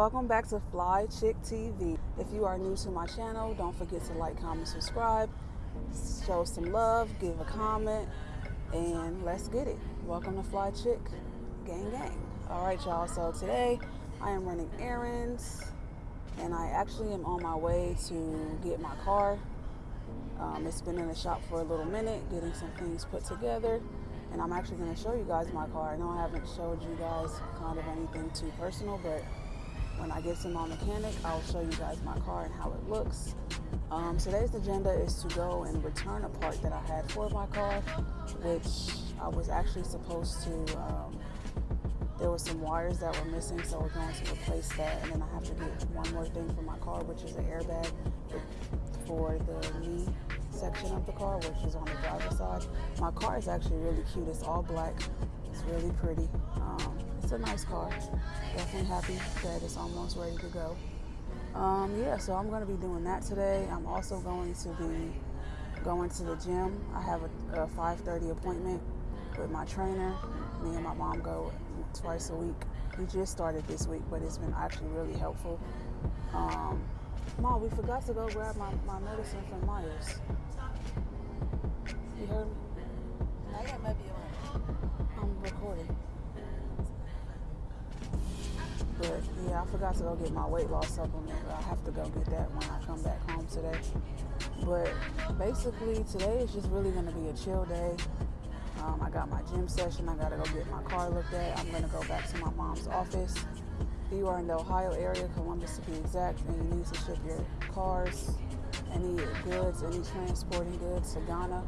welcome back to Fly Chick TV. If you are new to my channel, don't forget to like, comment, subscribe, show some love, give a comment, and let's get it. Welcome to Fly Chick Gang Gang. All right, y'all. So today I am running errands, and I actually am on my way to get my car. Um, it's been in the shop for a little minute, getting some things put together, and I'm actually going to show you guys my car. I know I haven't showed you guys kind of anything too personal, but when I get to my mechanic, I'll show you guys my car and how it looks. Um, today's agenda is to go and return a part that I had for my car, which I was actually supposed to. Um, there were some wires that were missing, so we're going to replace that. And then I have to get one more thing for my car, which is an airbag for the knee section of the car, which is on the driver's side. My car is actually really cute. It's all black. It's really pretty. Um, it's a nice car. Definitely happy that it's almost ready to go. Um, yeah, so I'm going to be doing that today. I'm also going to be going to the gym. I have a, a 5:30 appointment with my trainer. Me and my mom go twice a week. We just started this week, but it's been actually really helpful. Um, Mom, we forgot to go grab my, my medicine from Meijer. You heard me? I got maybe I'm recording. But yeah, I forgot to go get my weight loss supplement. I have to go get that when I come back home today. But basically, today is just really going to be a chill day. Um, I got my gym session. I got to go get my car looked at. I'm to go back to my mom's office. If you are in the Ohio area, Columbus to be exact, and you need to ship your cars, any goods, any transporting goods to Ghana,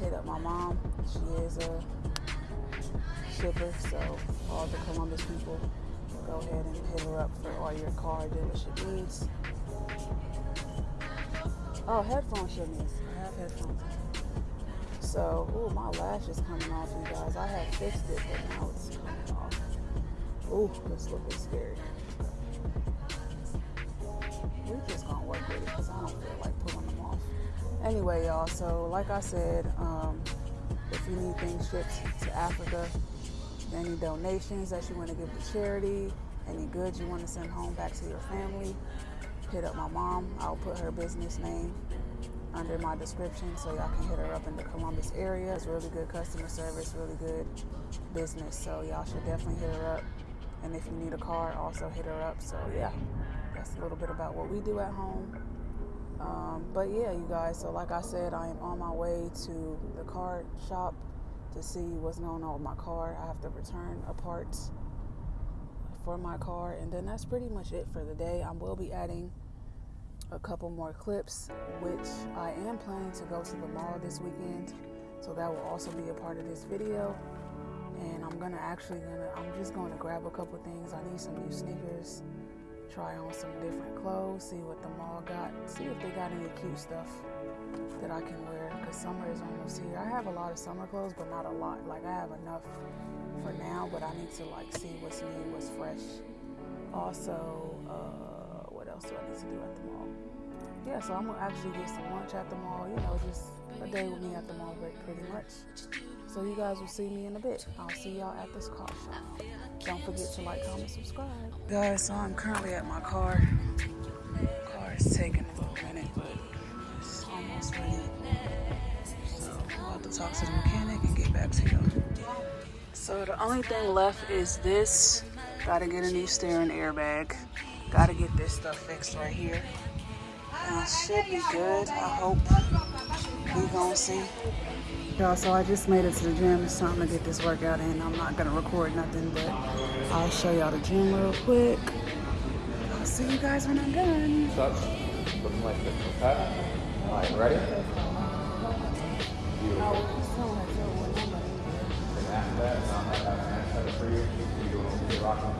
hit up my mom. She is a shipper, so all the Columbus people, go ahead and hit her up for all your car dealership needs. Oh, headphones should miss. I have headphones. So, ooh, my lash is coming off, you guys. I had fixed it, but now it's coming off. Ooh, it's looking scary. We're just gonna work with it because I don't feel like pulling them off. Anyway, y'all. So, like I said, um, if you need things shipped to Africa, any donations that you want to give to charity, any goods you want to send home back to your family, hit up my mom. I'll put her business name under my description so y'all can hit her up in the Columbus area. It's really good customer service, really good business. So y'all should definitely hit her up. And if you need a car, also hit her up. So yeah, that's a little bit about what we do at home. Um, but yeah, you guys, so like I said, I am on my way to the car shop to see what's going on with my car. I have to return a part for my car, and then that's pretty much it for the day. I will be adding a couple more clips, which I am planning to go to the mall this weekend. So that will also be a part of this video. And I'm gonna actually gonna I'm just gonna grab a couple things. I need some new sneakers, try on some different clothes, see what the mall got, see if they got any cute stuff that I can wear. Cause summer is almost here. I have a lot of summer clothes, but not a lot. Like I have enough for now, but I need to like see what's new, what's fresh. Also, else do I need to do at the mall? Yeah, so I'm gonna actually get some lunch at the mall. You know, just a day with me at the mall, but pretty much. So you guys will see me in a bit. I'll see y'all at this car shop. Don't forget to like, comment, subscribe. Guys, so I'm currently at my car. Car is taking a little minute, but it's almost ready. So I'm about to talk to the mechanic and get back to y'all. So the only thing left is this. Gotta get a new steering airbag. Gotta get this stuff fixed right here. And it should be good. I hope we gonna see. Y'all, so I just made it to the gym. It's time to get this workout in. I'm not gonna record nothing, but I'll show y'all the gym real quick. I'll see you guys when I'm done. Sucks. Looking like this, okay? All right, ready? Beautiful. And after that, I'll have that next set for you. You do it with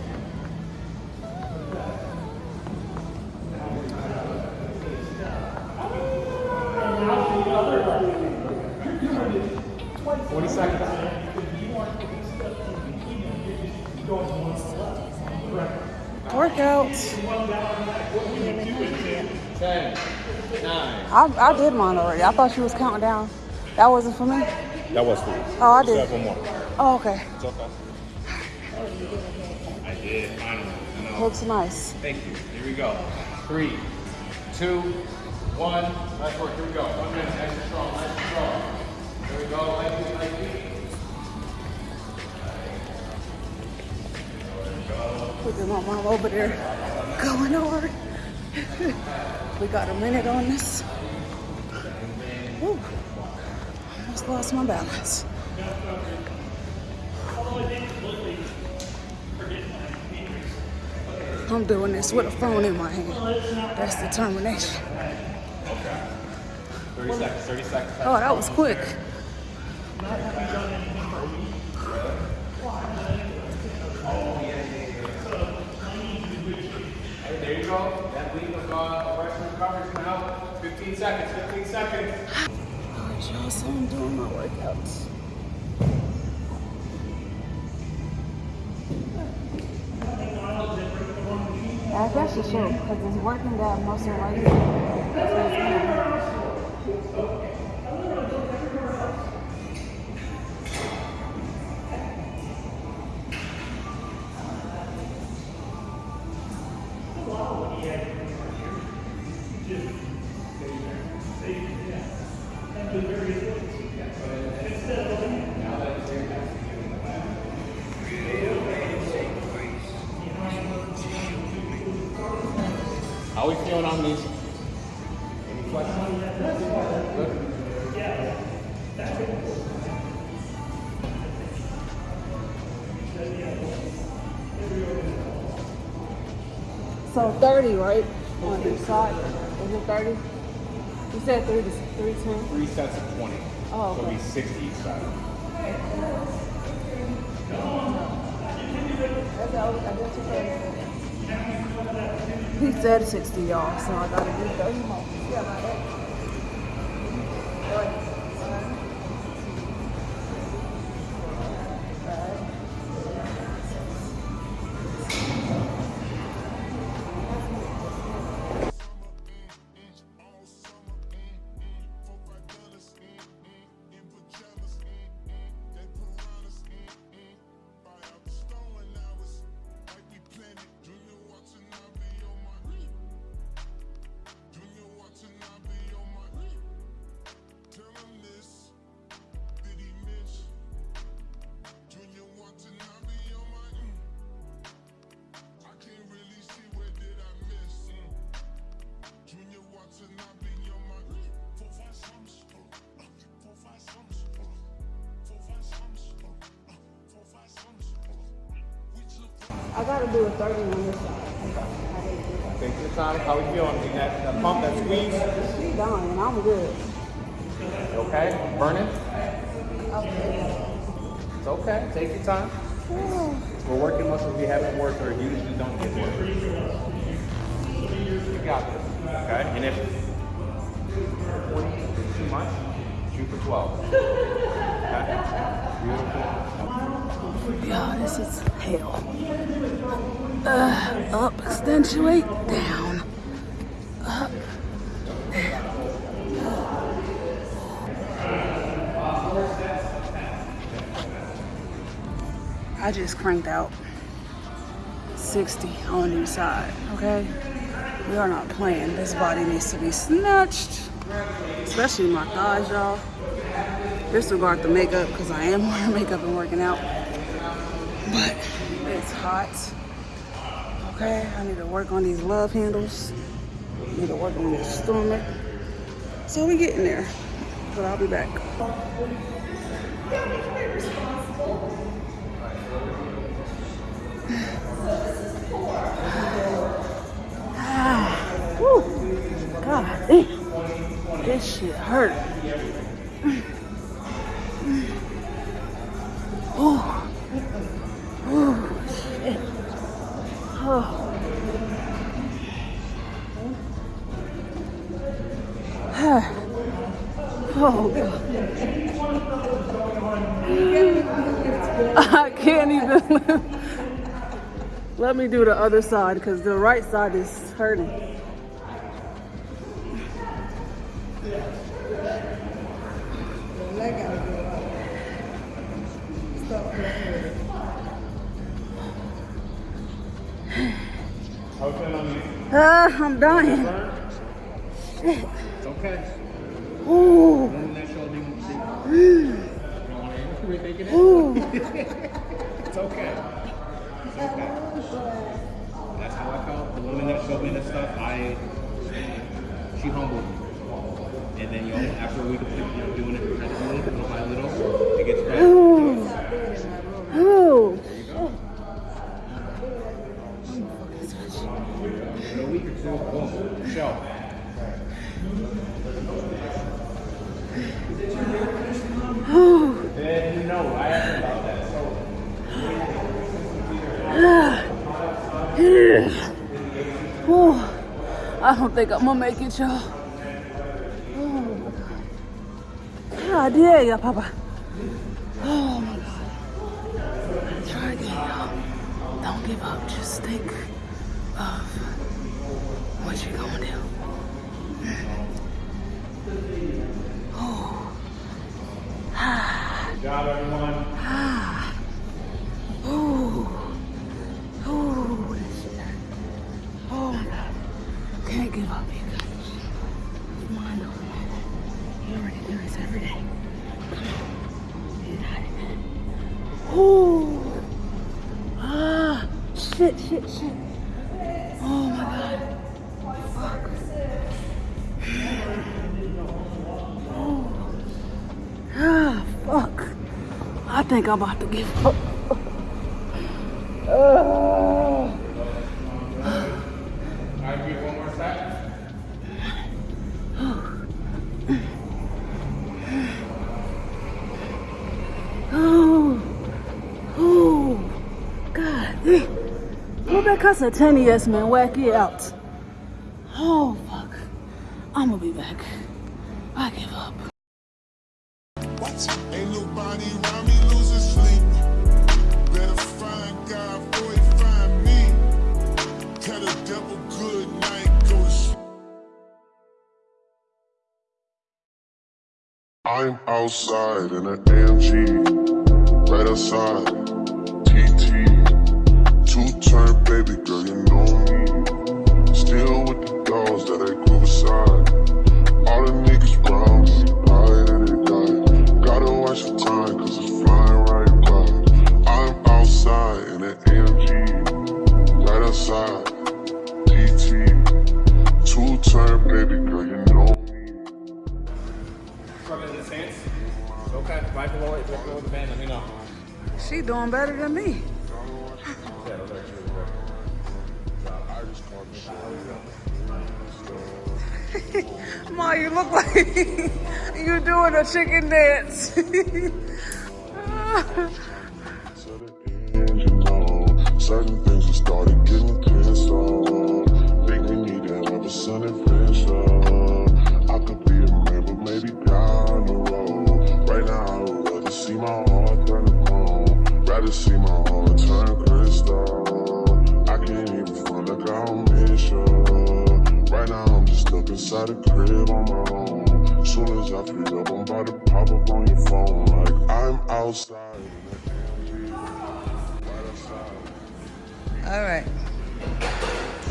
Twenty seconds. Workout. Ten, nine. I, I did mine already. I thought she was counting down. That wasn't for me. That was for you. Oh, I did. one more. Oh, okay. It's okay. I did, finally. I know. Looks nice. Thank you. Here we go. Three, two, one. Nice work. Here we go. One minute. Nice and strong. Nice and strong. Look at my mom over there going hard. we got a minute on this. Woo. Almost lost my balance. I'm doing this with a phone in my hand. That's determination. 30 seconds. 30 seconds. Oh, that was quick. Hey, there you go. That lead of uh, arresting coverage now. 15 seconds. 15 seconds. Alright, y'all, so I'm doing my workouts. I guess you should, because it's working that muscle right here. 30, right? On each side. Is it 30? You said 3 to 310? Three sets of 20. Oh, So it'll be 60 each side. He said 60, y'all, so I gotta do 30 more. Yeah, I gotta do a 30 on this side. Take your time. How we feeling? Getting that, that pump, that squeeze? She's done, and I'm good. Okay? Burning? Okay. It's okay. Take your time. We're working muscles we haven't worked or usually don't get worked. You got this. Okay? And if 20 is too much, shoot for 12. Okay? Beautiful. Yeah, this is hell. Uh, up, accentuate, down. Up. I just cranked out 60 on each side, okay? We are not playing. This body needs to be snatched, especially my thighs, y'all. Disregard the makeup because I am wearing makeup and working out but it's hot. Okay, I need to work on these love handles. I need to work on this stomach. So we getting there, but I'll be back. ah, woo, God, eh. this shit hurt. Let me do the other side because the right side is hurting. Uh, I'm dying. It's okay. Ooh. don't think I'm gonna make it, y'all. Oh my god. God dang, yeah, Papa. Oh my god. Try again, y'all. Don't give up. Just think. think I'm about to give up. uh. Oh, oh, God. Rebecca Satanias, man, whack it out. Oh, fuck. I'm gonna be back. Outside in an AMG, right outside, TT. Two turn, baby girl, you know me. Still with the dolls that I grew beside. All the niggas round. right, right below it, right below the band, let me know. She doing better than me. Ma, you look like you're doing a chicken dance. Pop up on your phone like I'm outside. All right.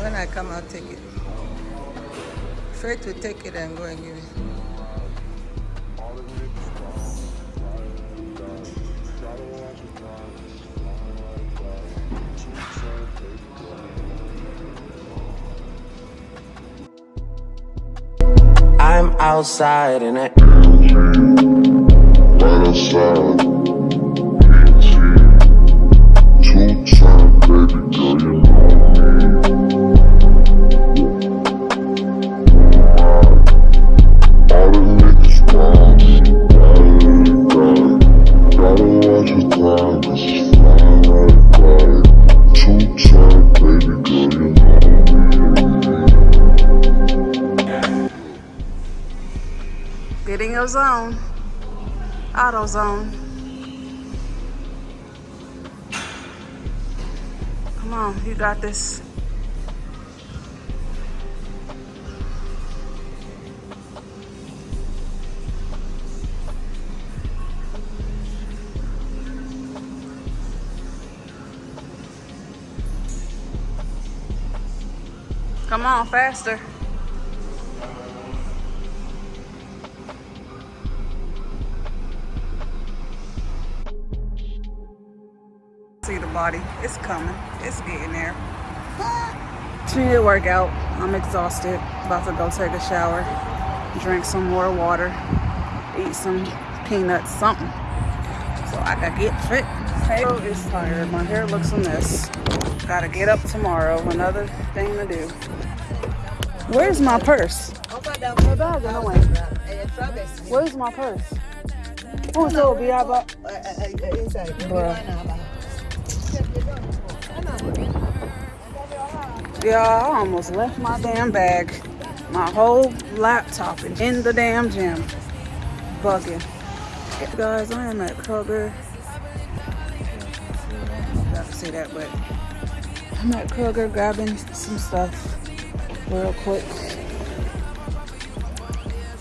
When I come, I'll take it. Fred will take it and go and give it. I'm outside in it. Outside. Zone. Come on, you got this. Come on, faster. Body. It's coming. It's getting there. She need to work out. I'm exhausted. About to go take a shower. Drink some more water. Eat some peanuts, something. So I can get fit. Halo is tired. My hair looks a mess. Gotta get up tomorrow. Another thing to do. Where's my purse? Where's my purse? Oh, so be I bought. Bruh. Yeah, I almost left my damn bag. My whole laptop in the damn gym. Bugging. Guys, I am at Kroger. Got to see that, but I'm at Kroger grabbing some stuff real quick.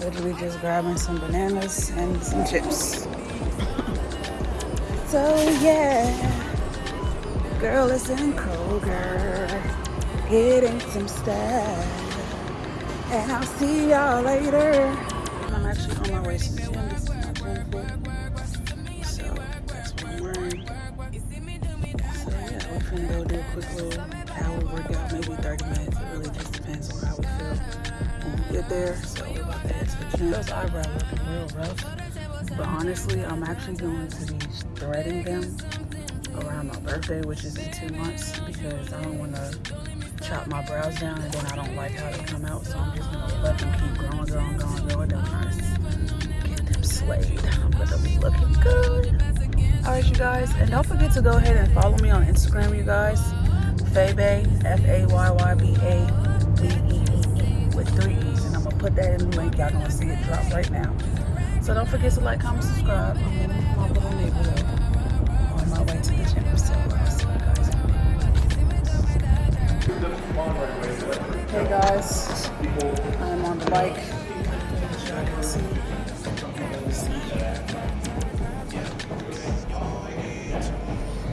Literally just grabbing some bananas and some chips. So yeah. Girl is in Kroger getting some stuff. And I'll see y'all later. I'm actually on my way to the gym. This is my gym fit. So that's what I'm wearing. So yeah, we're finna go do a quick little hour workout, maybe 30 minutes. It really just depends on how we feel when we get there. So we're about to head to the gym. Those eyebrows looking real rough. But honestly, I'm actually going to be threading them around my birthday, which is in two months, because I don't want to chop my brows down and then I don't like how they come out. So I'm just gonna let them keep growing, growing, growing, growing. I get them slayed, I'm gonna be looking good. All right, you guys, and don't forget to go ahead and follow me on Instagram, you guys. Faybae, F A Y Y B A B E E E with three E's, and I'm gonna put that in the link. Y'all gonna see it drop right now. So don't forget to like, comment, subscribe. I'm in my little neighborhood my way to the gym. So uh, guys. Hey guys, I am on the bike.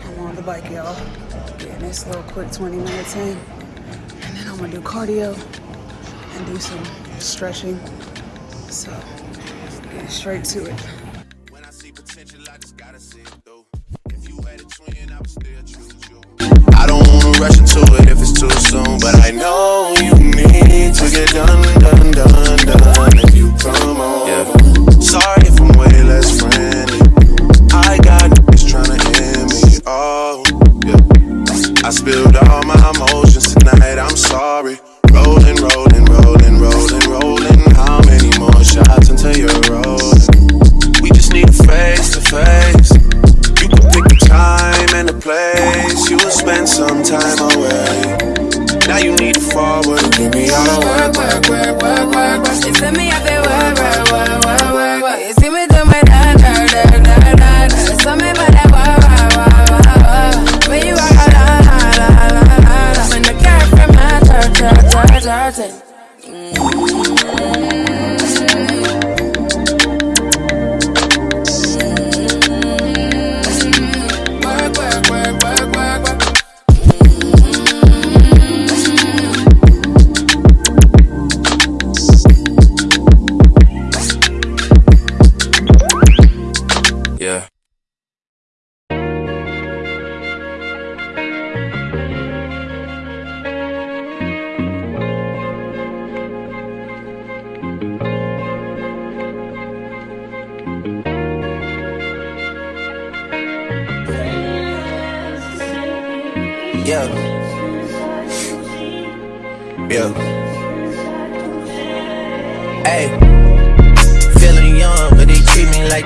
I'm on the bike, y'all. Getting this little quick 20 minutes in. And then I'm gonna do cardio and do some stretching. So, getting straight to it. Rush into it if it's too soon, but I know you need to get done,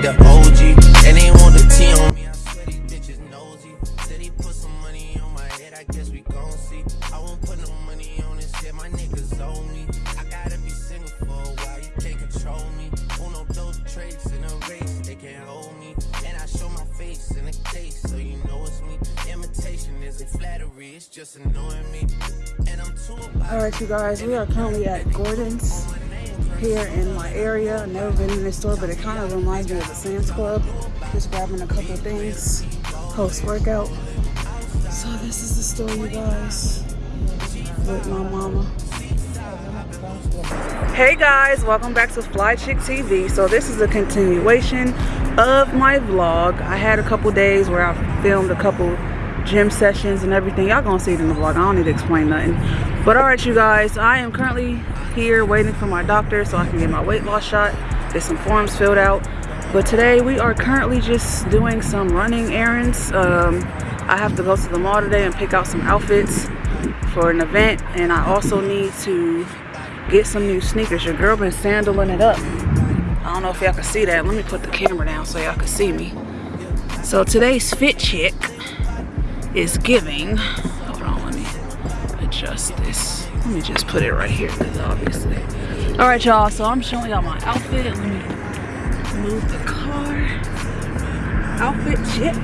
the OG. And they want the T on me. I swear these bitches nosy. Said he put some money on my head, I guess we gon' see. I won't put no money on this shit, my niggas owe me. I gotta be single for a while, you can't control me. Uno, those traits in a race, they can't hold me. And I show my face in a case, so you know it's me. Imitation isn't flattery, it's just annoying me. And I'm too All right, you guys, we are currently at Gordon's here in my area. I've never been in this store, but it kind of reminds me of the Sam's Club. Just grabbing a couple things post workout. So this is the store, you guys, with my mama. Hey guys, welcome back to Fly Chick TV. So this is a continuation of my vlog. I had a couple days where I filmed a couple gym sessions and everything. Y'all gonna see it in the vlog. I don't need to explain nothing. But all right, you guys, I am currently here waiting for my doctor so I can get my weight loss shot. Get some forms filled out. But today we are currently just doing some running errands. Um, I have to go to the mall today and pick out some outfits for an event. And I also need to get some new sneakers. Your girl been sandaling it up. I don't know if y'all can see that. Let me put the camera down so y'all can see me. So today's fit check is giving. Hold on, let me adjust this. Let me just put it right here obviously. All right, y'all. So I'm showing y'all my outfit. Let me move the car. Outfit check.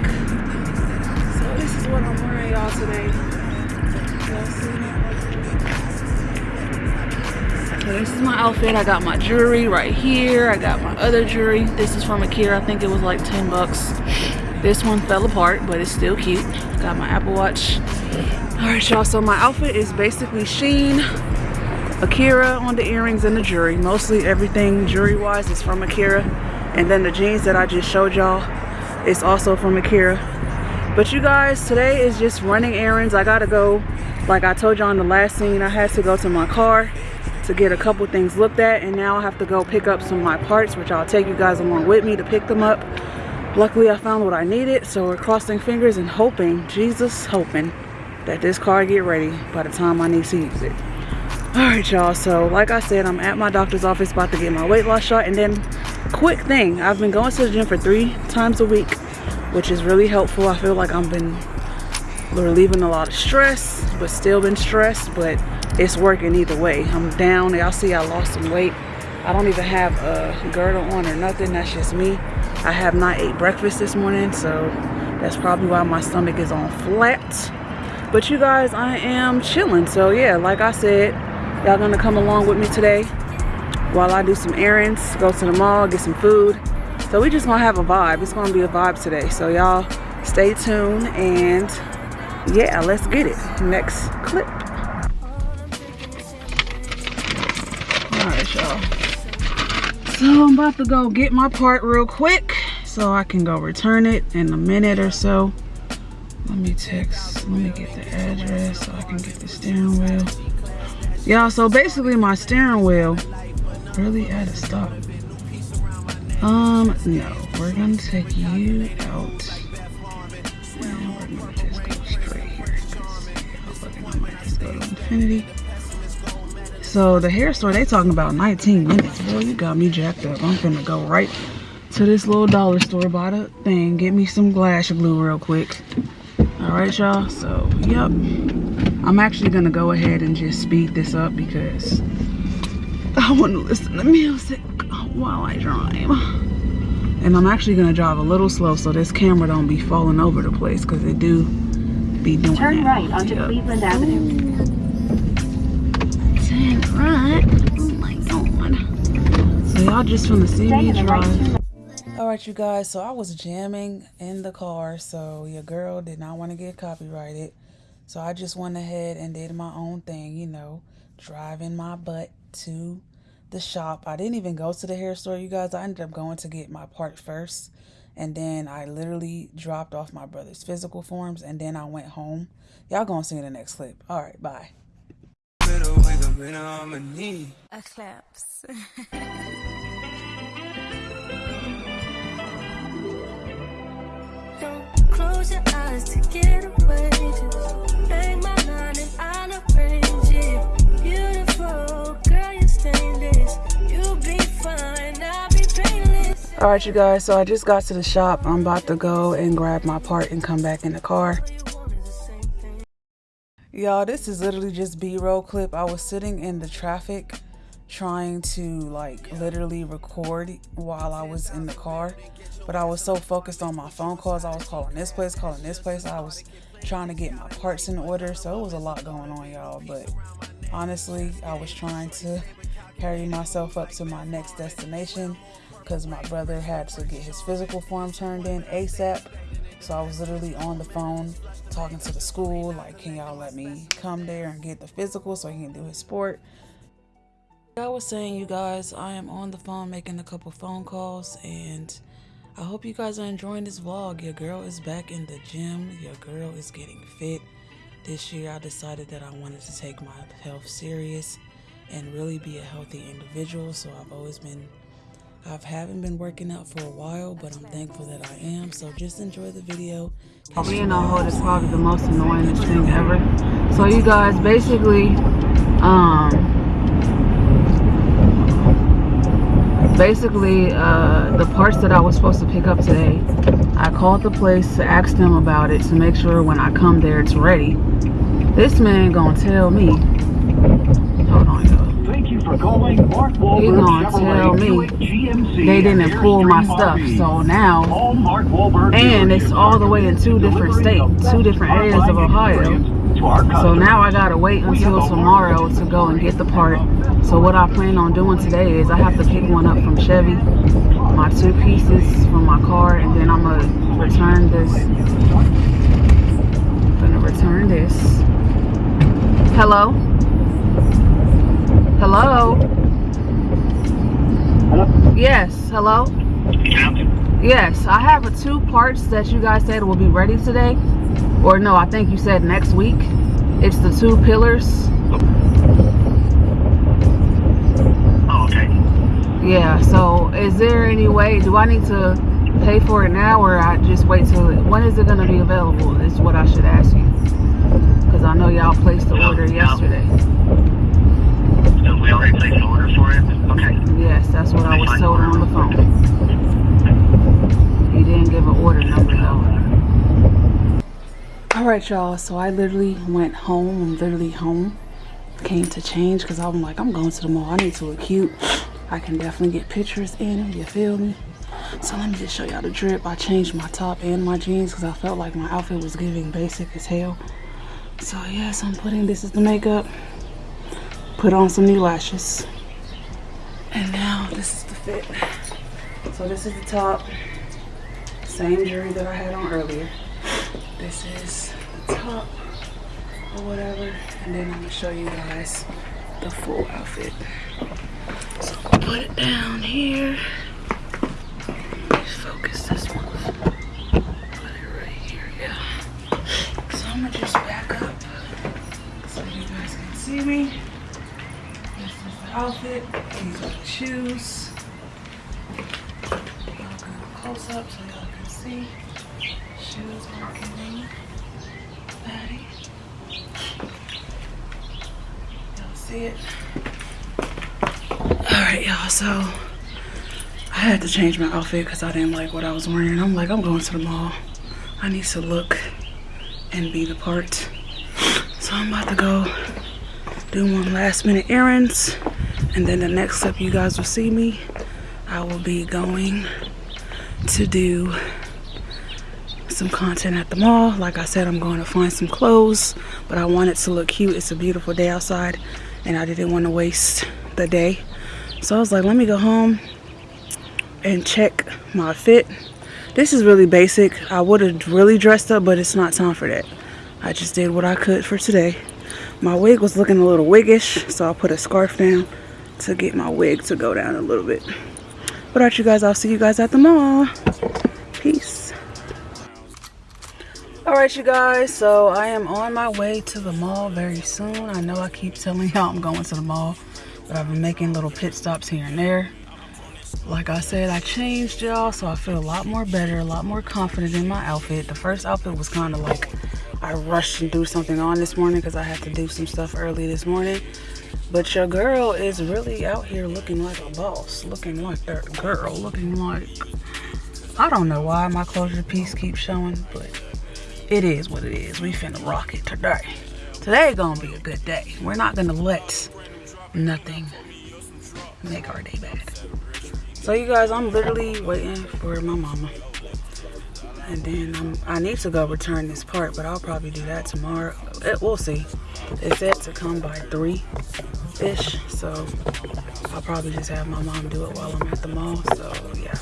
So this is what I'm wearing, y'all, today. So this is my outfit. I got my jewelry right here. I got my other jewelry. This is from Akira. I think it was like 10 bucks. This one fell apart, but it's still cute. Got my Apple Watch. All right, y'all. So my outfit is basically Shein, Akira on the earrings and the jewelry. Mostly everything jewelry-wise is from Akira. And then the jeans that I just showed y'all is also from Akira. But you guys, today is just running errands. I gotta go, like I told y'all in the last scene, I had to go to my car to get a couple things looked at. And now I have to go pick up some of my parts, which I'll take you guys along with me to pick them up. Luckily, I found what I needed. So we're crossing fingers and hoping, Jesus hoping, that this car get ready by the time I need to use it. All right, y'all. So like I said, I'm at my doctor's office about to get my weight loss shot. And then quick thing, I've been going to the gym for three times a week, which is really helpful. I feel like I've been relieving a lot of stress, but still been stressed, but it's working either way. I'm down. Y'all see I lost some weight. I don't even have a girdle on or nothing. That's just me. I have not ate breakfast this morning, so that's probably why my stomach is on flat. But you guys, I am chilling. So yeah, like I said, y'all gonna come along with me today while I do some errands, go to the mall, get some food. So we just gonna have a vibe. It's gonna be a vibe today. So y'all stay tuned and yeah, let's get it. Next clip. Alright, y'all. So I'm about to go get my part real quick so I can go return it in a minute or so. Let me text, let me get the address so I can get the steering wheel. Y'all, so basically my steering wheel really at a stop. Um, no, we're gonna take you out. And we're gonna just go straight here. I might just go to infinity. So the hair store, they talking about 19 minutes. Boy, you got me jacked up. I'm gonna go right to this little dollar store, buy the thing, get me some glass glue real quick. All right, y'all. So, yep. I'm actually gonna go ahead and just speed this up because I want to listen to music while I drive. And I'm actually gonna drive a little slow so this camera don't be falling over the place because it do be doing Turn that. right onto Yep. Cleveland Avenue. Turn right. Oh my god. So y'all just finna see Stay me the drive. Two All right, you guys. So I was jamming in the car, so your girl did not want to get copyrighted. So I just went ahead and did my own thing, you know, driving my butt to the shop. I didn't even go to the hair store, you guys. I ended up going to get my part first, and then I literally dropped off my brother's physical forms, and then I went home. Y'all gonna see in the next clip. All right, bye. Eclipse. Close your eyes to get away. Just bang my line and I'll arrange it. Beautiful girl, you're stainless. You'll be fine. I'll be painless. All right, you guys. So I just got to the shop. I'm about to go and grab my part and come back in the car y'all this is literally just b-roll clip i was sitting in the traffic trying to like literally record while I was in the car. But I was so focused on my phone calls. I was calling this place, calling this place. I was trying to get my parts in order. So it was a lot going on, y'all. But honestly, I was trying to carry myself up to my next destination because my brother had to get his physical form turned in ASAP. So I was literally on the phone talking to the school, like, can y'all let me come there and get the physical so he can do his sport? I was saying, you guys, I am on the phone making a couple phone calls, and I hope you guys are enjoying this vlog. Your girl is back in the gym. Your girl is getting fit. This year, I decided that I wanted to take my health serious and really be a healthy individual. So I've always been, I haven't been working out for a while, but I'm thankful that I am. So just enjoy the video. Being on hold is probably the most annoying thing ever. So you guys, basically, um, basically uh, the parts that I was supposed to pick up today I called the place to ask them about it to make sure when I come there it's ready. This man gonna tell me. Hold on y'all. Thank you for calling Mark he gonna tell me they didn't pull my stuff. So now and it's all the way in two different states two different areas of Ohio so now I gotta wait until tomorrow to go and get the part. So what I plan on doing today is I have to pick one up from Chevy, my two pieces from my car, and then I'm gonna return this. I'm gonna return this. Hello? Hello? Hello? Yes, hello? Yes, I have two parts that you guys said will be ready today or no, I think you said next week. It's the two pillars. Oh, okay. Yeah, so is there any way, do I need to pay for it now or I just wait till, it, when is it going to be available is what I should ask you. Because I know y'all placed the no, order yesterday. So we already placed the order for it? Okay. Yes, that's what I was told on the phone. He didn't give an order number though all right y'all so i literally went home i'm literally home came to change because i'm like i'm going to the mall i need to look cute. I can definitely get pictures in you feel me? So let me just show y'all the drip. I changed my top and my jeans because i felt like my outfit was giving basic as hell. So yes i'm putting this is the makeup. Put on some new lashes. And now this is the fit. So this is the top. Same jewelry that i had on earlier this is the top or whatever and then i'm gonna show you guys the full outfit. So i'm gonna put it down here. Let's focus this one. Put it right here yeah. So i'm gonna just back up so you guys can see me. This is the outfit. These are the shoes. Close up so y'all can see Y'all see it? Alright, y'all, so I had to change my outfit because I didn't like what I was wearing. I'm like, I'm going to the mall. I need to look and be the part. So I'm about to go do one last minute errands. And then the next step you guys will see me, I will be going to do some content at the mall. Like I said, I'm going to find some clothes, but I want it to look cute. It's a beautiful day outside, and I didn't want to waste the day. So I was like, let me go home and check my fit. This is really basic. I would have really dressed up, but it's not time for that. I just did what I could for today. My wig was looking a little wiggish, so I put a scarf down to get my wig to go down a little bit. But alright, you guys, I'll see you guys at the mall. Peace all right you guys so i am on my way to the mall very soon. I know i keep telling y'all i'm going to the mall but i've been making little pit stops here and there. Like i said i changed y'all so i feel a lot more better a lot more confident in my outfit. The first outfit was kind of like i rushed and threw something on this morning because i had to do some stuff early this morning. But your girl is really out here looking like a boss, looking like that girl, looking like I don't know why my closure piece keeps showing, but it is what it is. We finna rock it today. Today gonna be a good day. We're not gonna let nothing make our day bad. So you guys, I'm literally waiting for my mama. And then um, I need to go return this part, but I'll probably do that tomorrow. It, we'll see. It said to come by 3-ish, so I'll probably just have my mom do it while I'm at the mall, so yeah.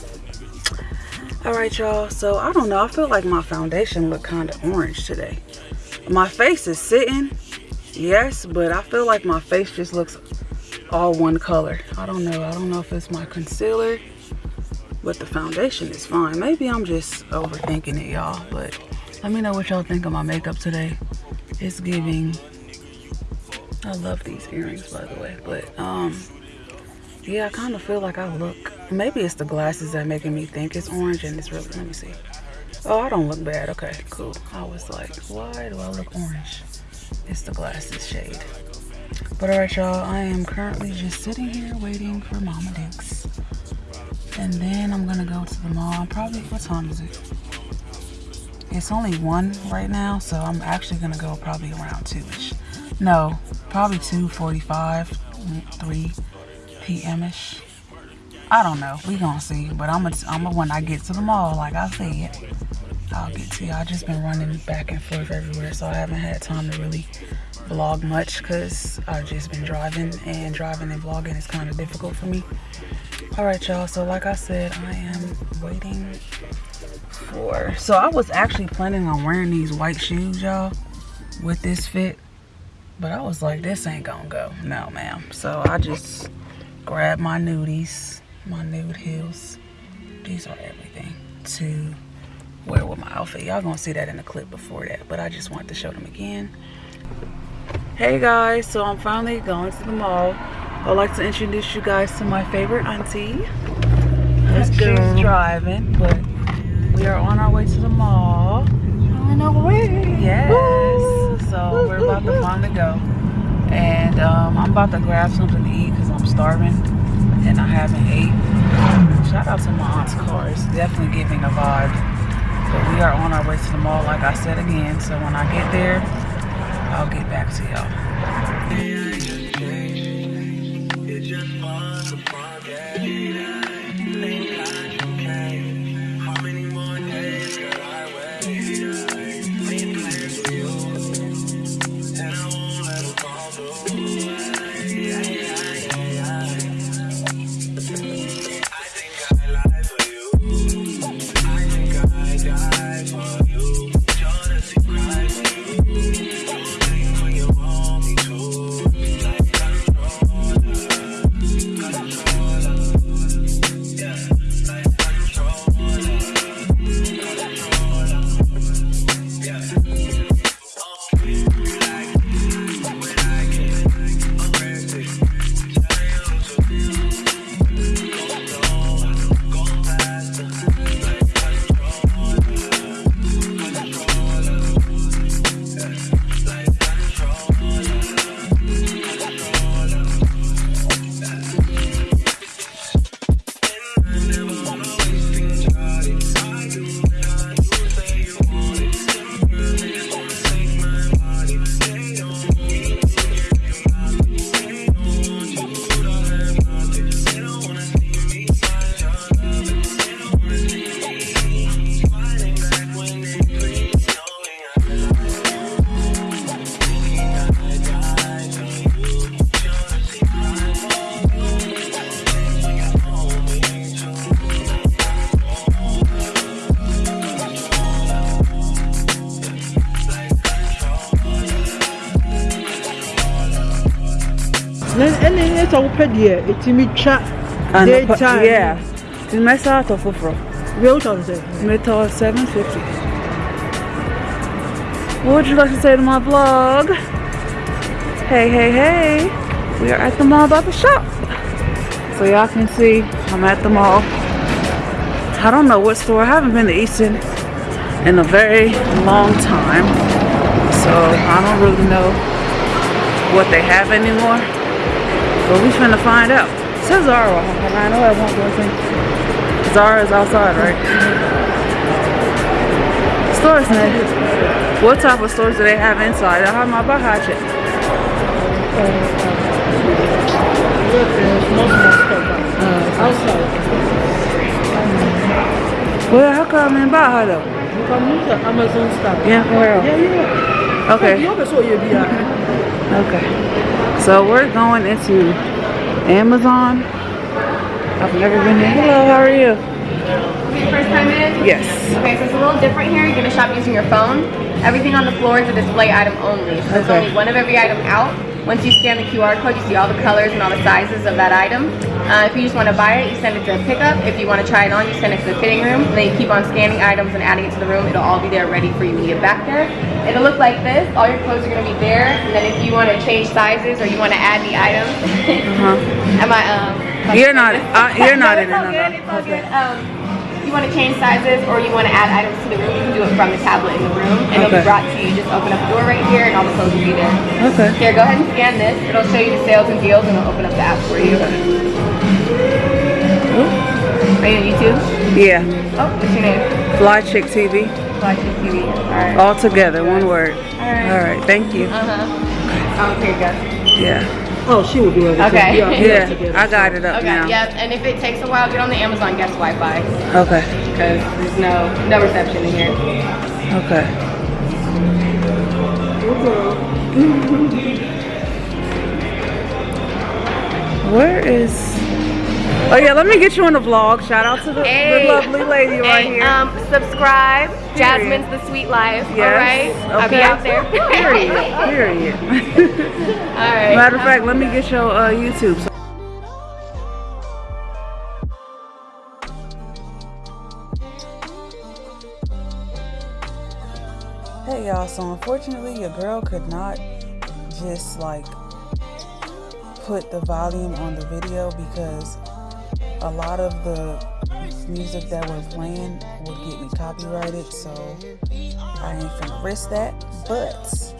Alright y'all, so I don't know, I feel like my foundation look kind of orange today. My face is sitting, yes, but I feel like my face just looks all one color. I don't know, I don't know if it's my concealer but the foundation is fine. Maybe I'm just overthinking it, y'all. But let me know what y'all think of my makeup today. It's giving. I love these earrings, by the way. But um, yeah, I kind of feel like I look. Maybe it's the glasses that making me think it's orange, and it's really. Let me see. Oh, I don't look bad. Okay, cool. I was like, why do I look orange? It's the glasses shade. But alright, y'all. I am currently just sitting here waiting for Mama Dix. And then I'm gonna go to the mall. Probably, what time is it? It's only one right now, so I'm actually gonna go probably around two-ish. No, probably 2.45, 3 p.m.-ish. I don't know, we gonna see. But I'm gonna, I'm gonna, when I get to the mall, like I said, I'll get to you. I just been running back and forth everywhere, so I haven't had time to really vlog much because I've just been driving and driving and vlogging is kind of difficult for me all right y'all so like i said i am waiting for so i was actually planning on wearing these white shoes y'all with this fit but i was like this ain't gonna go no ma'am so i just grabbed my nudies my nude heels these are everything to wear with my outfit y'all gonna see that in the clip before that but i just wanted to show them again hey guys so i'm finally going to the mall I'd like to introduce you guys to my favorite auntie. Let's She's go. driving, but we are on our way to the mall. On our way. Yes. Woo. So we're about to finally go. And um, I'm about to grab something to eat because I'm starving and I haven't ate. Shout out to my aunt's car. It's definitely giving a vibe. But we are on our way to the mall, like I said again. So when I get there, I'll get back to y'all. Sɛ wopɛ deɛ ɛtumi twa daytime yeah. Nti mɛsa atɔ foforɔ wie wotɔ no sɛ metɔ 750 what would you like to say to my vlog? Hey hey hey. We are at the mall about to shop. So y'all can see i'm at the mall. I don't know what store. I haven't been to easton in a very long time. So i don't really know what they have anymore But we finna find out. It says Zara, and I know I won't go in. Zara is outside, right? Stores, man. What type of stores do they have inside? I have my Baja check. Look, most of my stuff uh, outside. Well, how come in Baja though? You come use the Amazon stuff. Yeah, where? Yeah, yeah. Okay. You always saw your be Okay. So we're going into Amazon. I've never been here. Hello, how are you? First time in? Yes. Okay, so it's a little different here. You're gonna shop using your phone. Everything on the floor is a display item only. So there's Okay. only one of every item out. Once you scan the QR code, you see all the colors and all the sizes of that item. Uh, if you just want to buy it, you send it to a pickup. If you want to try it on, you send it to the fitting room. And then you keep on scanning items and adding it to the room. It'll all be there ready for you when you get back there. It'll look like this. All your clothes are going to be there. And then if you want to change sizes or you want to add the items, Uh-huh. am I? Um, You're not- uh, you're not no, in all good. It's all good. Um, you want to change sizes or you want to add items to the room, you can do it from the tablet in the room. And it'll be brought to you. Just open up the door right here and all the clothes will be there. Okay. Here, go ahead and scan this. It'll show you the sales and deals and it'll open up the app for you. Are you on YouTube? Yeah. Oh, what's your name? Fly Chick TV. Fly Chick TV. Alright. All together, one word. Alright. All right. Thank you. Uh-huh. Oh, here you go. Yeah. Oh, she will do everything. Okay. Yeah. I got it up Okay, now. yep. And if it takes a while, get on the Amazon guest Wi-Fi. Okay. Because there's no no reception in here. Okay. Where is? Oh yeah, let me get you on the vlog. Shout out to the, Hey. the lovely lady right Hey, here. Um, subscribe. Period. Jasmine's the Sweet Life. Yes. All right. I'll be out there. Period. Period. All right. Matter of fact, let me get your uh, YouTube. So- Hey y'all, so unfortunately your girl could not just like put the volume on the video because a lot of the music that we're playing would get me copyrighted, so I ain't finna risk that. But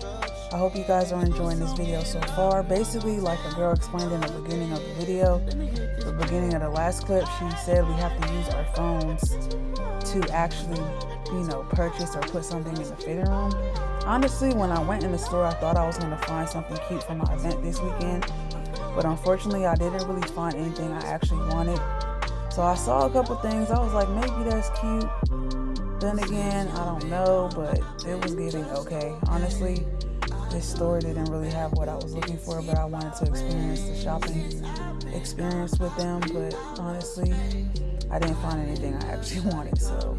I hope you guys are enjoying this video so far. Basically, like a girl explained in the beginning of the video, the beginning of the last clip, she said we have to use our phones to actually, you know, purchase or put something in the fitting room. Honestly, when I went in the store, I thought I was gonna find something cute for my event this weekend, but unfortunately, I didn't really find anything I actually wanted. So I saw a couple things. I was like, maybe that's cute. Then again, I don't know, but it was getting okay. Honestly, this store didn't really have what I was looking for, but I wanted to experience the shopping experience with them. But honestly, I didn't find anything I actually wanted, so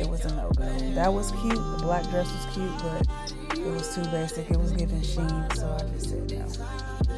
it was a no go. That was cute. The black dress was cute, but it was too basic. It was giving Shein, so I just said no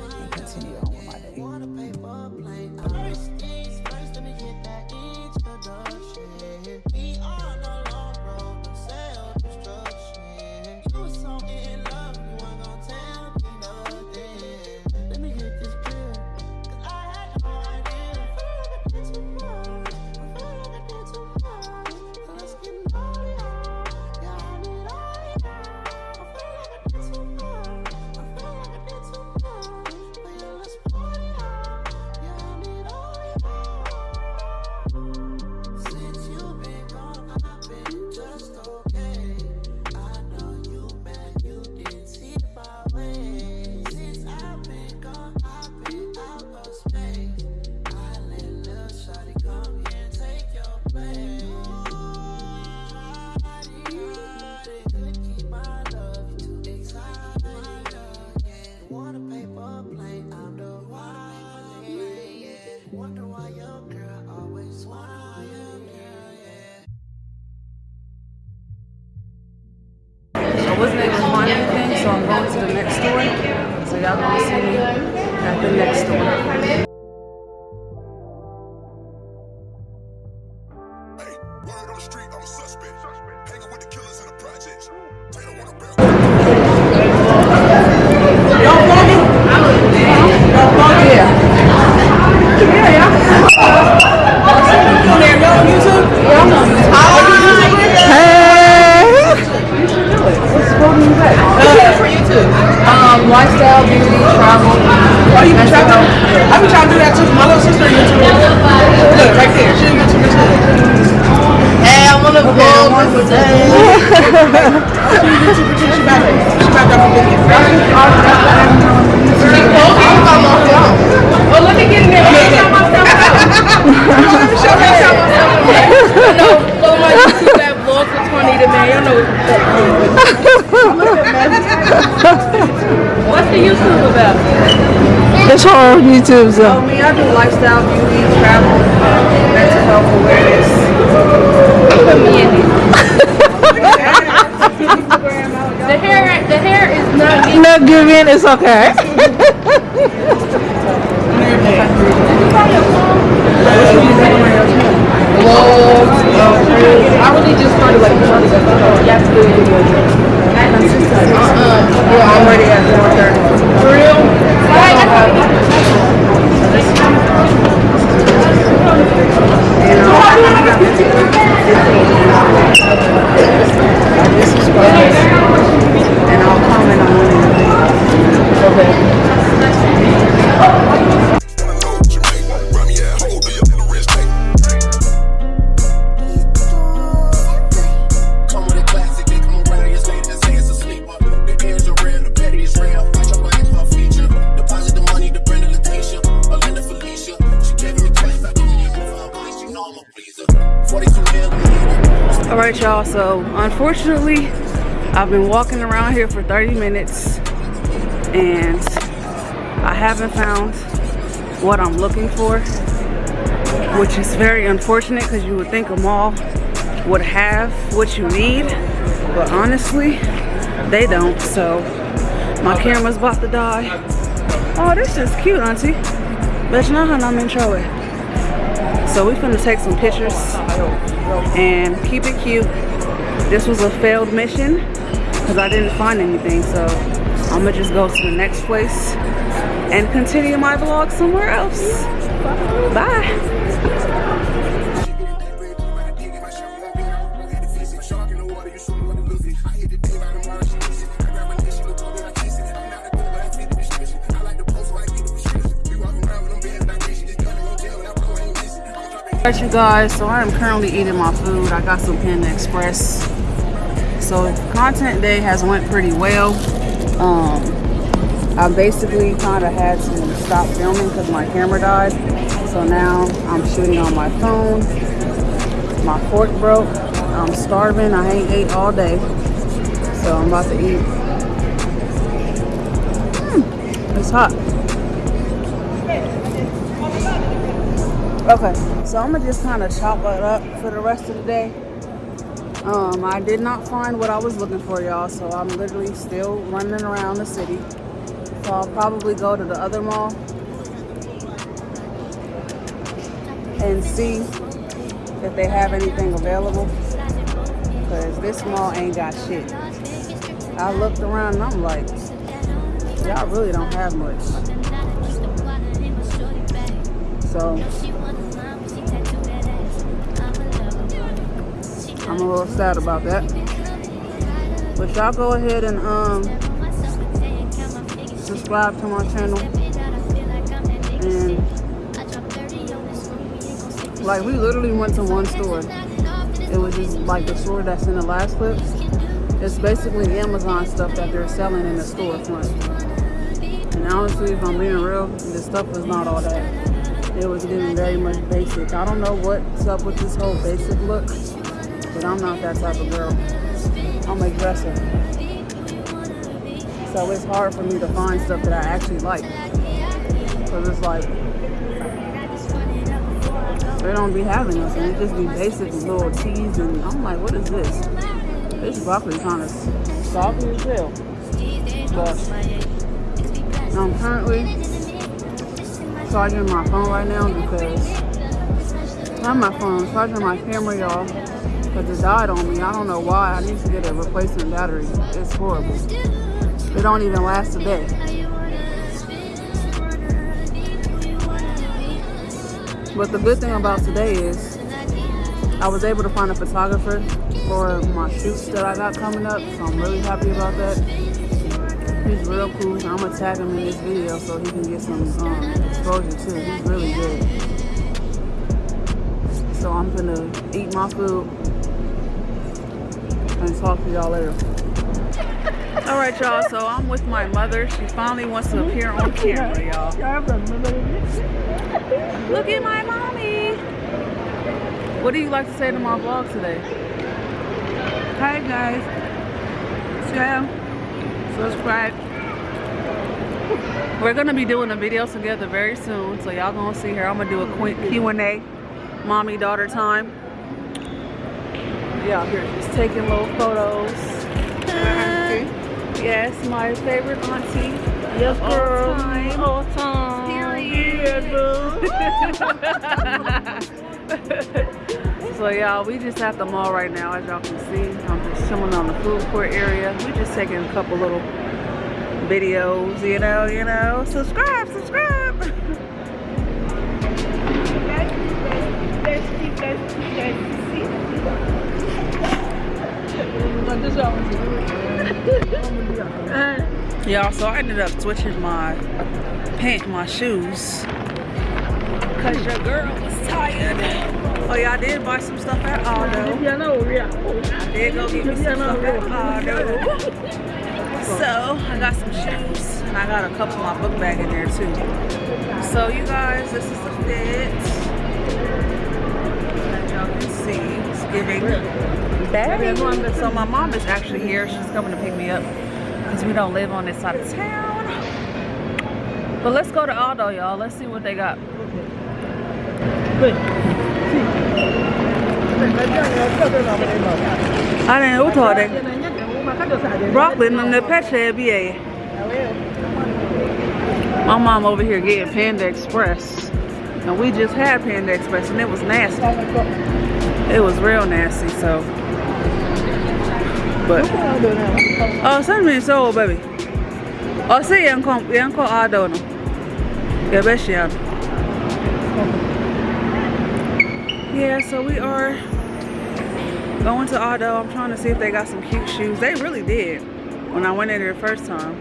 her YouTube, uh, so. Oh, me, I do lifestyle, beauty, travel, uh, mental health awareness. Put me in it. The hair, the hair is not Not giving, it's okay. Unfortunately, I've been walking around here for 30 minutes and I haven't found what I'm looking for, which is very unfortunate because you would think a mall would have what you need, but honestly, they don't. So, my camera's about to die. Oh, this is cute, auntie. Bet you know how I'm in trouble. So, we finna take some pictures and keep it cute. This was a failed mission because I didn't find anything. So I'm gonna just go to the next place and continue my vlog somewhere else. Bye. Alright you guys, so I am currently eating my food. I got some Panda Express. So content day has went pretty well. Um, I basically kind of had to stop filming because my camera died. So now I'm shooting on my phone. My fork broke. I'm starving. I ain't ate all day. So I'm about to eat. Mm, it's hot. Okay, so I'm gonna just kind of chop it up for the rest of the day. Um, I did not find what I was looking for, y'all, so I'm literally still running around the city. So I'll probably go to the other mall and see if they have anything available. Because this mall ain't got shit. I looked around and I'm like, y'all really don't have much. So I'm a little sad about that. But y'all go ahead and um subscribe to my channel. And like we literally went to one store. It was just like the store that's in the last clip. It's basically Amazon stuff that they're selling in the storefront. And honestly, if I'm being real, the stuff was not all that. It was getting very much basic. I don't know what's up with this whole basic look, I'm not that type of girl. I'm a dresser. So it's hard for me to find stuff that I actually like. Cause it's like, they don't be having us and it just be basic little teas and I'm like, what is this? This broccoli kind of soggy as hell. But I'm currently charging my phone right now because not my phone, charging my camera, y'all, because it died on me. I don't know why. I need to get a replacement battery. It's horrible. It don't even last a day. But the good thing about today is I was able to find a photographer for my shoots that I got coming up, so I'm really happy about that. He's real cool. I'm gonna tag him in this video so he can get some um, exposure too. He's really good. So I'm gonna eat my food I'll talk to y'all later. All right, y'all. So I'm with my mother. She finally wants to appear on camera, y'all. Look at my mommy. What do you like to say to my vlog today? Hi, guys. Share, subscribe. We're gonna be doing a video together very soon, so y'all gonna see her. I'm gonna do a quick Q&A, mommy daughter time. Yeah, here just taking little photos. Yes, my favorite auntie. Yes, of girl. All time. All time. so y'all, we just at the mall right now, as y'all can see. I'm just chilling on the food court area. We just taking a couple little videos, you know, you know. Subscribe, subscribe. Y'all, so I ended up switching my pants, my shoes. Cause your girl was tired. Oh yeah, I did buy some stuff at Aldo. I did go get me some stuff at Aldo. So I got some shoes and I got a couple of my book bag in there too. So you guys, this is the fit. That y'all can see. It's giving bag. So my mom is actually here. She's coming to pick me up because we don't live on this side of town. But let's go to Aldo, y'all. Let's see what they got. I didn't know what they. Broccoli and the peche BA. My mom over here getting Panda Express. And we just had Panda Express and it was nasty. It was real nasty, so. But. Oh, send me so, baby. Oh, see, yan ko, yan ko ado no. Yeah, best yan. Yeah, so we are going to Aldo. I'm trying to see if they got some cute shoes. They really did when I went in there the first time.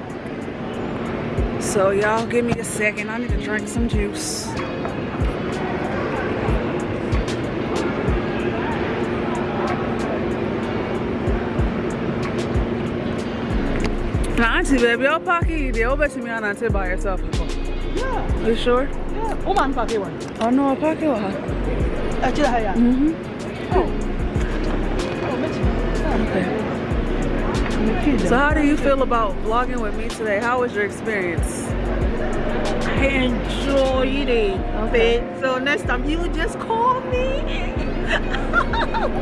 So y'all give me a second. I need to drink some juice. Auntie, baby, your pocket, they'll bet me on auntie by yourself. Yeah. You sure? Yeah. Woman pocket one. Oh no, a pocket one. Actually, I am. Mm-hmm. Oh. Okay. So how do you feel about vlogging with me today? How was your experience? I enjoyed it. Okay. So next time you just call me.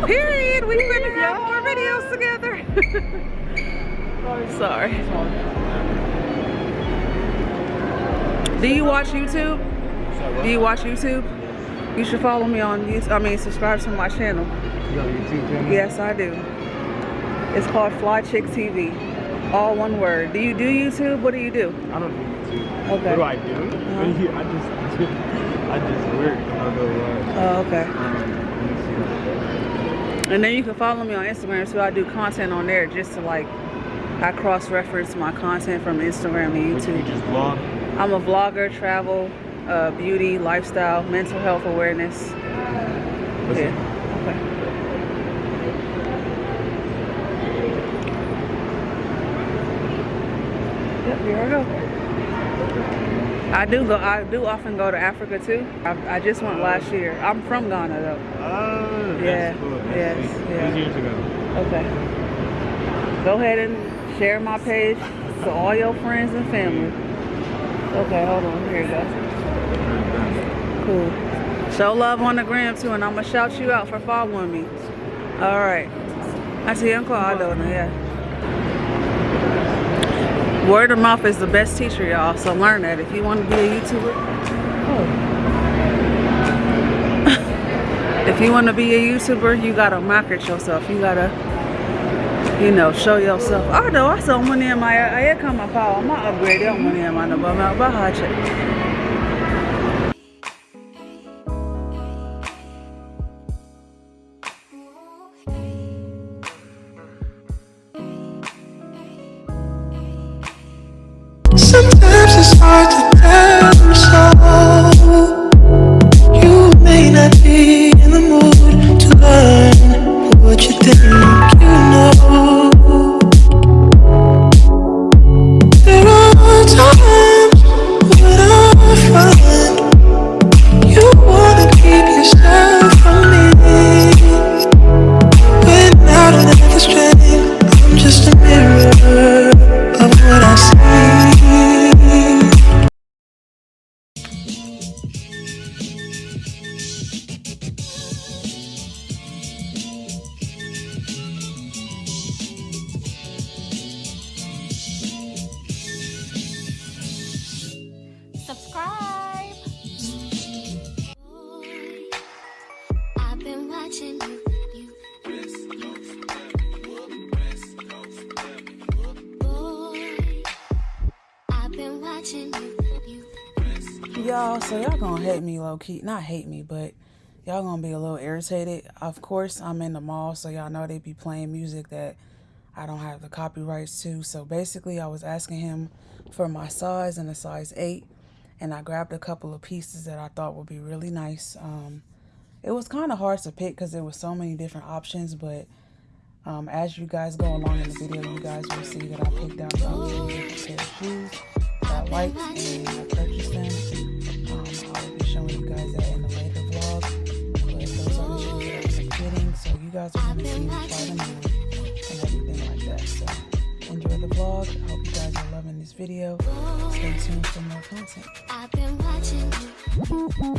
Period. We're gonna have more videos together. Sorry. Do you watch YouTube? Do you watch YouTube? You should follow me on YouTube. I mean, subscribe to my channel. You got a YouTube channel? Yes, I do. It's called Fly Chick TV. All one word. Do you do YouTube? What do you do? I don't do YouTube. Okay. What do I do? Uh-huh. I just, I just work. I go uh, Oh, okay. um, let me see. And then you can follow me on Instagram too. I do content on there just to like, I cross-reference my content from Instagram and you YouTube. just vlog? I'm a vlogger, travel, uh, beauty, lifestyle, mental health awareness. What's yeah. it? Okay. Yep, here I go. I do go. I do often go to Africa too. I, I just went last year. I'm from Ghana though. Oh, that's Yeah, cool. Yes, sweet. yeah. Years ago. Okay. Go ahead and share my page to all your friends and family. Okay, hold on. Here you go. Cool. Show love on the gram too, and I'm gonna shout you out for following me. All right. I see Uncle Aldo now, yeah. Word of mouth is the best teacher, y'all. So learn that. If you want to be a YouTuber, oh. if you want to be a YouTuber, you gotta market yourself. You gotta, you know, show yourself. Although I saw money in my, I come my power. I'm not upgraded. I'm money in my number. I'm out by so y'all gonna hate me low key. Not hate me, but y'all gonna be a little irritated. Of course, I'm in the mall, so y'all know they be playing music that I don't have the copyrights to. So basically, I was asking him for my size and a size 8, and I grabbed a couple of pieces that I thought would be really nice. Um, it was kind of hard to pick because there was so many different options, but um, as you guys go along in the video, you guys will see that I picked out different pair of shoes that liked and I purchased guys are going to see me try them on and everything like that. So enjoy the vlog. I hope you guys are loving this video. Stay tuned for more content. I've been watching you.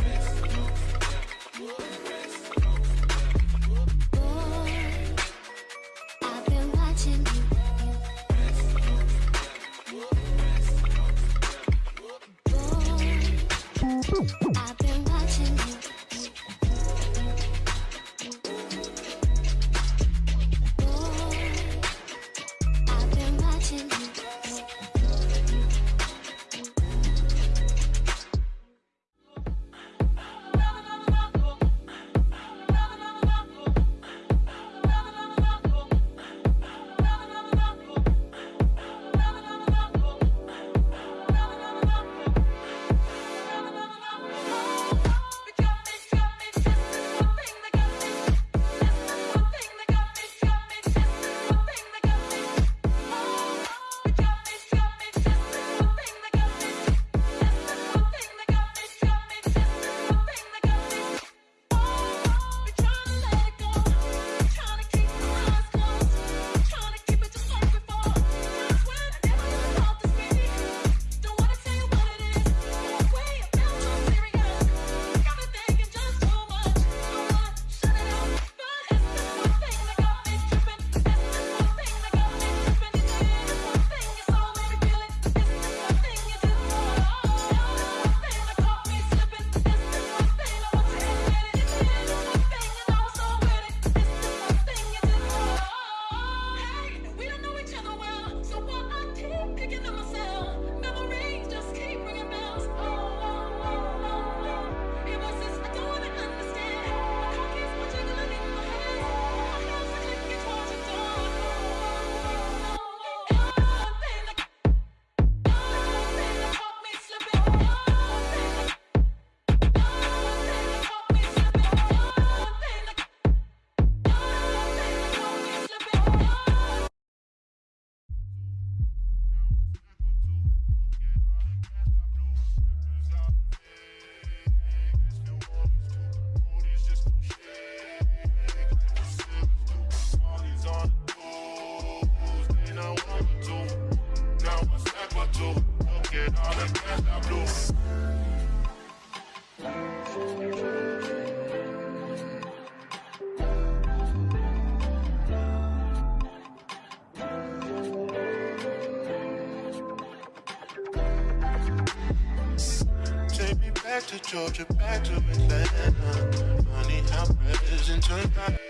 Back to Georgia, back to Atlanta. Money how present turn back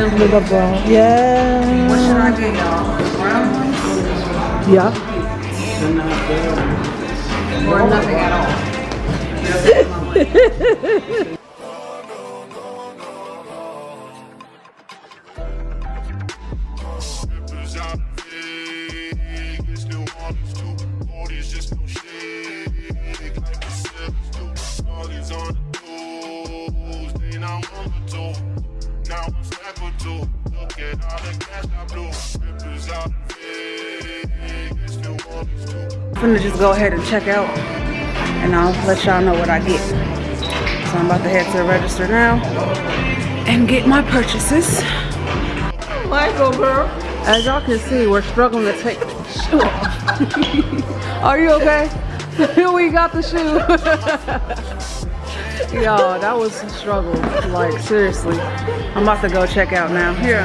them With a brown. Yeah. What should I get y'all? Brown ones Yeah. or nothing at all? I'm gonna just go ahead and check out and I'll let y'all know what I get. So I'm about to head to the register now and get my purchases. Michael, girl. As y'all can see, we're struggling to take the shoe off. Are you okay? we got the shoe. Yo, that was a struggle. Like, seriously. I'm about to go check out now. Here.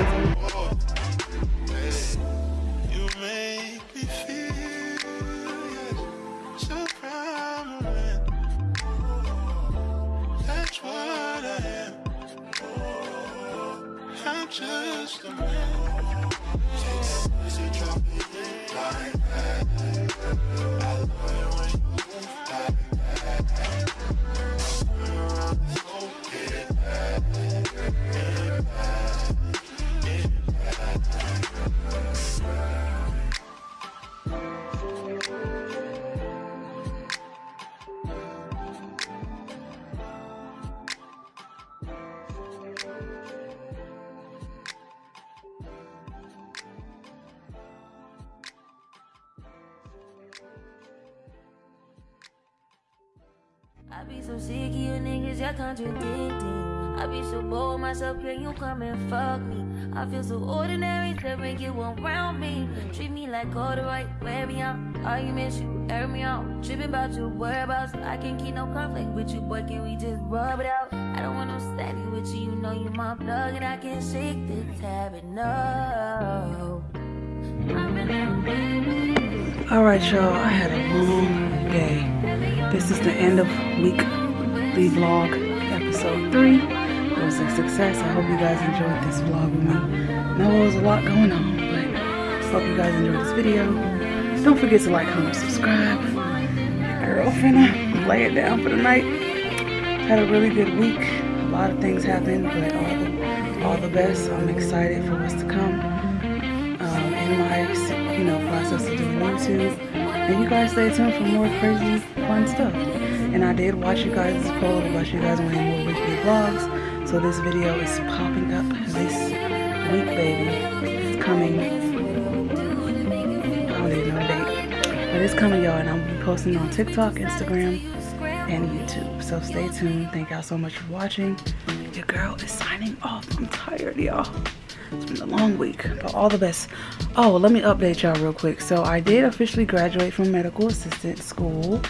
so ordinary that when you around me Treat me like all the right, wear me out Arguments, you air me out Tripping about your whereabouts I can't keep no conflict with you, boy, can we just rub it out? I don't want no static with you, you know you're my plug And I can't shake the tab no Alright y'all, I had a long day. This is the end of week, the vlog, episode 3 was a success. I hope you guys enjoyed this vlog with me. There was a lot going on, but I hope you guys enjoyed this video. Don't forget to like, comment, subscribe. Girl, finna lay it down for the night. Had a really good week. A lot of things happened, but all the all the best. I'm excited for what's to come um, in my you know process of doing YouTube. And you guys stay tuned for more crazy fun stuff. And I did watch you guys' poll about you guys wanting more weekly vlogs. So this video is popping up this week, baby. It's coming. I don't even know the date. But it's coming, y'all. And I'm gonna be posting on TikTok, Instagram, and YouTube. So stay tuned. Thank y'all so much for watching. Your girl is signing off. I'm tired, y'all. It's been a long week, but all the best. Oh, let me update y'all real quick. So I did officially graduate from medical assistant school.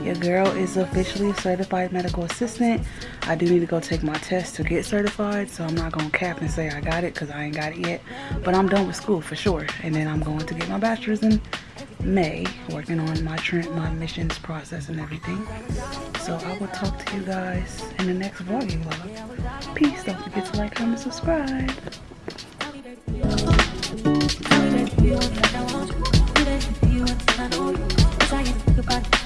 Your girl is officially a certified medical assistant. I do need to go take my test to get certified, so I'm not gonna cap and say I got it because I ain't got it yet. But I'm done with school for sure, and then I'm going to get my bachelor's in May, working on my trend, my missions process and everything. So I will talk to you guys in the next vlogging vlog. Peace. Don't forget to like, comment, subscribe. Cause I get to think about it.